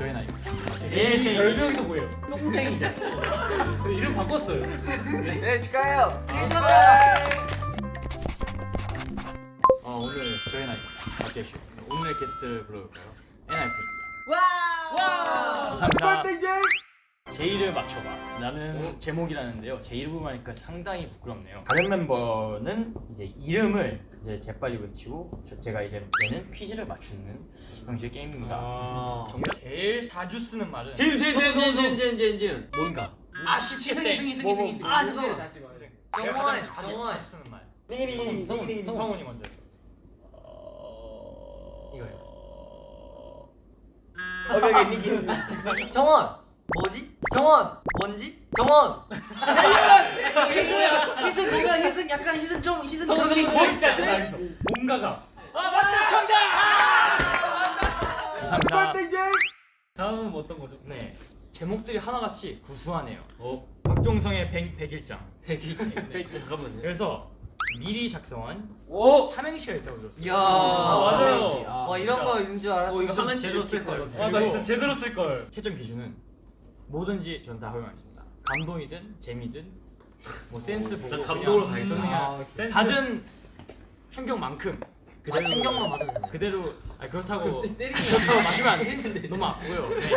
저의 나이. 내 생일. 별명도 뭐예요? 똥생이잖아. 이름 바꿨어요. 네 축하해요. 축하드려요. 어, 오늘 저의 나이. 박재슈. 오늘의 게스트를 불러볼까요? NIP입니다. 와. 감사합니다. 제 이를 맞춰봐. 라는 제목이라는데요. 제 이름을 하니까 상당히 부끄럽네요. 다른 멤버는 이제 이름을 이제 재빨리 외치고 저- 제가 이제 얘는 퀴즈를 맞추는 형식의 게임입니다. 아. 정말 제일 자주 쓰는 말은 제일 제일 제일 제일 제일 제일 제일 제일 뭔가 아쉽게 땡. 승희 승희 뭐, 뭐. 아 잠깐만. 정원, 가장 자주, 정원. 자주 쓰는 말. 성훈, 성훈이 먼저 했어. 이거요. 어벽에 닝닝. 정원. 뭐지? 정원. 뭔지? 정원. 희승 희승 뭔가 희승 약간 희승 좀 희승 그런 게 있어. 진짜 진짜 뭔가가. 감사합니다. 다음은 어떤 거죠? 네. 제목들이 하나같이 구수하네요. 어. 박종성의 백, 백일장. 대기체. 네. 잠깐만요. 그래서 미리 작성한 오. 삼행시가 있다고 들었어요. 이야. 맞아요. 와 이런 거인 줄 알았어. 어, 이거 좀 하나씩 제대로 쓸 걸. 아, 나 진짜 제대로 쓸 걸. 채점 기준은 뭐든지 전 다 허용하겠습니다. 감동이든 재미든 뭐 센스 보고 나 감동으로 그냥 가겠다. 저는 아, 그냥 센스. 받은 충격만큼 아, 충격만 받으면? 그대로 아 그렇다고 그렇다고 마시면 안 돼. 너무 아프고요. 네.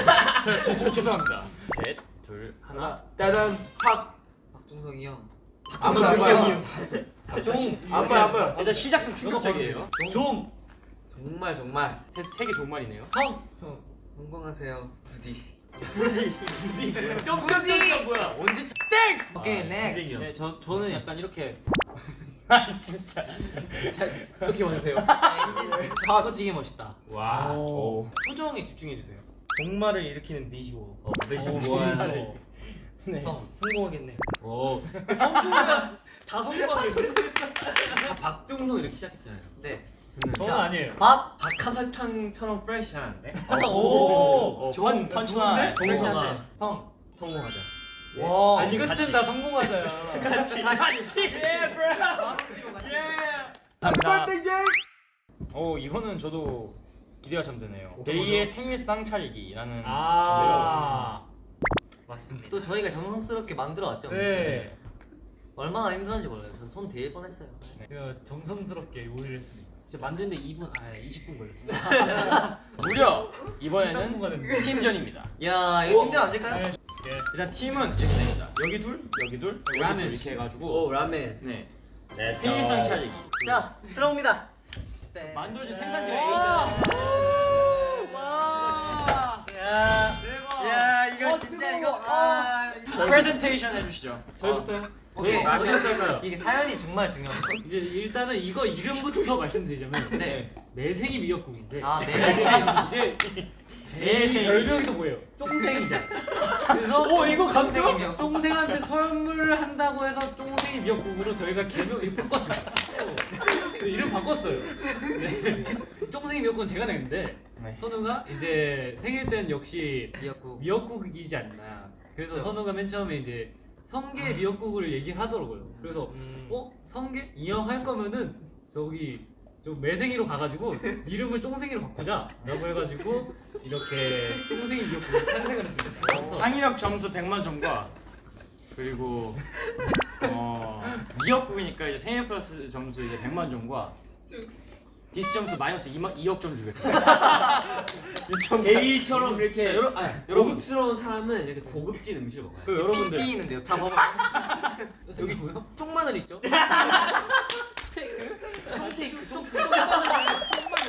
저, 저, 저 죄송합니다. 셋, 둘, 하나. 따단 팍. 박종성이 형 아무도 안 봐요. 종. 안 봐요 안 봐요. 일단 시작 좀 충격적이에요. 종. 정말 정말 세개 종말이네요. 성. 성공하세요 부디 점점점 뭐야? 언제 땡? 오케이 next. 네, 저 저는 약간 이렇게 아니 진짜. 잘 어떻게 원하세요? 아 솔직히 멋있다. 와. 오. 표정에 집중해 주세요. 종말을 일으키는 비주얼. 어, 내시 오, 뭐하는? 네. 성 성공하겠네. 오. 성공이다. 다 성공하겠네. 다 박종성 이렇게 시작했잖아요. 네. 저는 아니에요. 밥. 박하사탕처럼 fresh한데 오. 펀 펀치라인. 종성아. 성. 성공하자 와. 아니 끝은 다 성공하자야. 같이 같이. 예, 브로. 예. 감사합니다. 오 이거는 저도 기대가 참 되네요. 데이의 생일상 차리기라는 아. 맞습니다. 또 저희가 정성스럽게 만들어 왔죠. 네. 얼마나 힘들었는지 몰라요. 저손 대일 뻔했어요. 제가 정성스럽게 요리를 했습니다. 진짜 만드는데 2분 아 20분 걸렸어요. 무려 땀 이번에는. 팀전입니다. 야 이거 팀들 안 질까요? 네. 일단 팀은 이렇게 됩니다. 여기 둘, 여기 둘, 여기 라멘. 둘 이렇게 해가지고 오 라멘 네, 네 생일상 차리기. 자 들어옵니다. 만들어진 생산지 와. 와. 야. 대박. 야 이거 진짜 이거 아. 프레젠테이션 해주시죠. 저희부터요? 오케이. 어디 할까요? 이게 사연이 정말 중요합니다. 이제 일단은 이거 이름부터 말씀드리자면 네. 매생이 미역국인데 아 네. 이제 제 별명도 뭐예요? 쫑생이잖아. 그래서 오, 이거 감정? 쫑생한테 선물을 한다고 해서 쫑생이 미역국으로 저희가 개명 이름 바꿨습니다. 네, 이름 바꿨어요. 네. 쫑생이 미역국은 제가 냈는데 네. 선우가 이제 생일 때는 역시 미역국. 미역국이지 않나. 그래서 그쵸. 선우가 맨 처음에 이제 성게 미역국을 얘기를 하더라고요. 그래서 음. 어 성게 이왕 할 거면은 저기 좀 매생이로 가가지고 이름을 쫑생이로 바꾸자라고 해가지고 이렇게 쫑생이 미역국을 탄생을 했습니다. 창의력 점수 100만 점과 그리고 어, 미역국이니까 이제 생일 플러스 점수 이제 100만 점과 디스 점수 마이너스 2만, 2억 점 주겠습니다. 제이처럼 이렇게 자, 여러- 아, 여러분. 고급스러운 사람은 이렇게 고급진 음식을 먹어요 그 여러분들 피 있는데요. 자 봐봐. 여기 뭐요? 쪽마늘 있죠?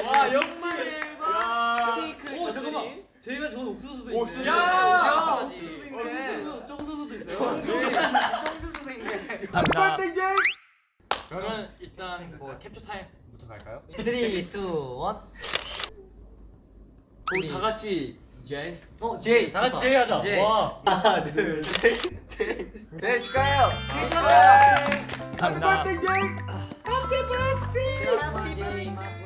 와 역시 스테이크를 어 잠깐만. 제가 좋은 옥수수도 옥수수. 있네. 야, 옥수수도 옥수수도 있네. 쫑수수도 있어요. 청수수도 있네. 감사합니다. 그러면 일단 뭐 캡처 타임부터 갈까요? 3, 2, 1. 우리 다 같이 제이 어, 제이. 다 같이 제의하자. 제이. 와. 하나, 둘, 셋. 제이. 제이 축하해요. 생일 축하합니다. 감사합니다. Happy birthday.